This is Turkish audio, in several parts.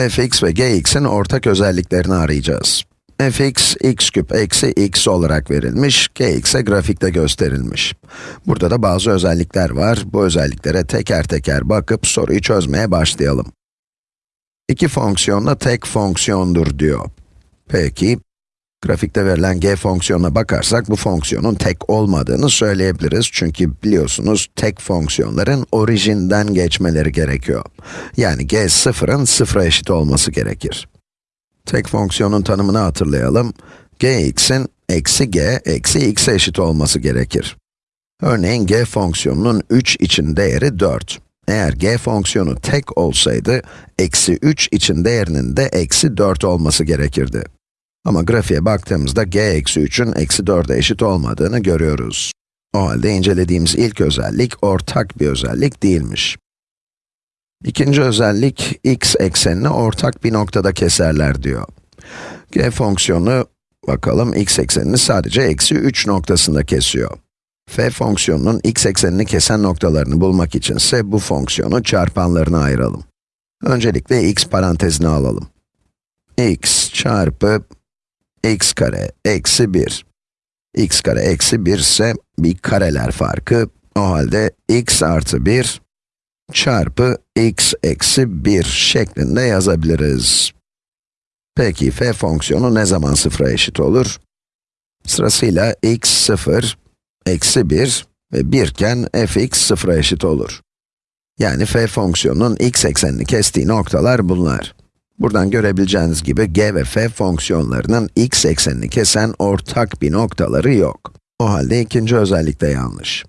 fx ve gx'in ortak özelliklerini arayacağız. fx, x küp eksi x olarak verilmiş, gx'e grafikte gösterilmiş. Burada da bazı özellikler var. Bu özelliklere teker teker bakıp soruyu çözmeye başlayalım. İki fonksiyonla tek fonksiyondur diyor. Peki, grafikte verilen g fonksiyonuna bakarsak bu fonksiyonun tek olmadığını söyleyebiliriz. Çünkü biliyorsunuz tek fonksiyonların orijinden geçmeleri gerekiyor. Yani g sıfırın sıfıra eşit olması gerekir. Tek fonksiyonun tanımını hatırlayalım. gx'in eksi g eksi x'e eşit olması gerekir. Örneğin g fonksiyonunun 3 için değeri 4. Eğer g fonksiyonu tek olsaydı, eksi 3 için değerinin de eksi 4 olması gerekirdi. Ama grafiğe baktığımızda g eksi 3'ün eksi 4'e eşit olmadığını görüyoruz. O halde incelediğimiz ilk özellik ortak bir özellik değilmiş. İkinci özellik, x eksenini ortak bir noktada keserler diyor. g fonksiyonu, bakalım x eksenini sadece eksi 3 noktasında kesiyor. f fonksiyonunun x eksenini kesen noktalarını bulmak içinse bu fonksiyonu çarpanlarına ayıralım. Öncelikle x parantezine alalım. x çarpı x kare eksi 1. x kare eksi 1 ise bir kareler farkı. O halde x artı 1 çarpı x eksi 1 şeklinde yazabiliriz. Peki f fonksiyonu ne zaman sıfıra eşit olur? Sırasıyla x 0, eksi 1 ve 1 iken fx sıfıra eşit olur. Yani f fonksiyonunun x eksenini kestiği noktalar bunlar. Buradan görebileceğiniz gibi g ve f fonksiyonlarının x eksenini kesen ortak bir noktaları yok. O halde ikinci özellik de yanlış.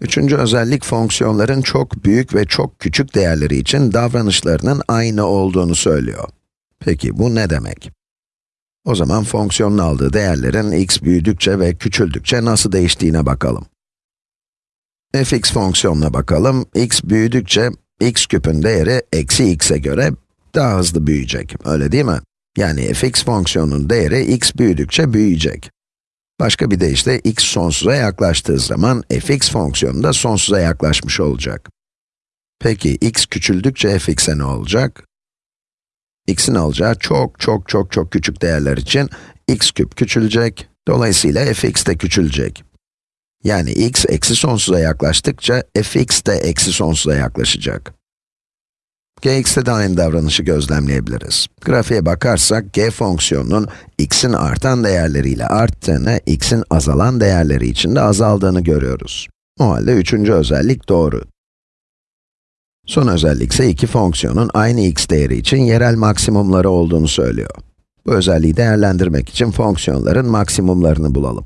Üçüncü özellik fonksiyonların çok büyük ve çok küçük değerleri için davranışlarının aynı olduğunu söylüyor. Peki bu ne demek? O zaman fonksiyonun aldığı değerlerin x büyüdükçe ve küçüldükçe nasıl değiştiğine bakalım. fx fonksiyonuna bakalım. x büyüdükçe x küpün değeri eksi x'e göre daha hızlı büyüyecek, öyle değil mi? Yani fx fonksiyonunun değeri x büyüdükçe büyüyecek. Başka bir deyişle x sonsuza yaklaştığı zaman fx fonksiyonu da sonsuza yaklaşmış olacak. Peki x küçüldükçe fx'e ne olacak? x'in alacağı çok çok çok çok küçük değerler için x küp küçülecek, dolayısıyla fx de küçülecek. Yani x eksi sonsuza yaklaştıkça fx de eksi sonsuza yaklaşacak. Gx'te de aynı davranışı gözlemleyebiliriz. Grafiğe bakarsak, g fonksiyonunun x'in artan değerleriyle arttığını, x'in azalan değerleri için de azaldığını görüyoruz. O halde üçüncü özellik doğru. Son özellik ise iki fonksiyonun aynı x değeri için yerel maksimumları olduğunu söylüyor. Bu özelliği değerlendirmek için fonksiyonların maksimumlarını bulalım.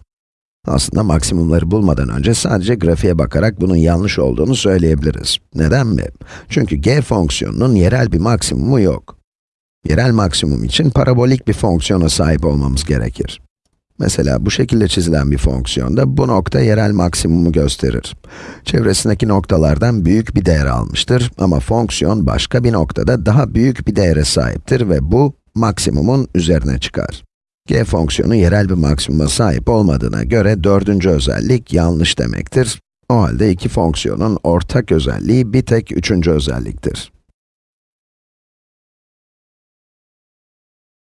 Aslında maksimumları bulmadan önce sadece grafiğe bakarak bunun yanlış olduğunu söyleyebiliriz. Neden mi? Çünkü g fonksiyonunun yerel bir maksimumu yok. Yerel maksimum için parabolik bir fonksiyona sahip olmamız gerekir. Mesela bu şekilde çizilen bir fonksiyonda bu nokta yerel maksimumu gösterir. Çevresindeki noktalardan büyük bir değer almıştır ama fonksiyon başka bir noktada daha büyük bir değere sahiptir ve bu maksimumun üzerine çıkar. G fonksiyonu yerel bir maksimuma sahip olmadığına göre dördüncü özellik yanlış demektir. O halde iki fonksiyonun ortak özelliği bir tek üçüncü özelliktir.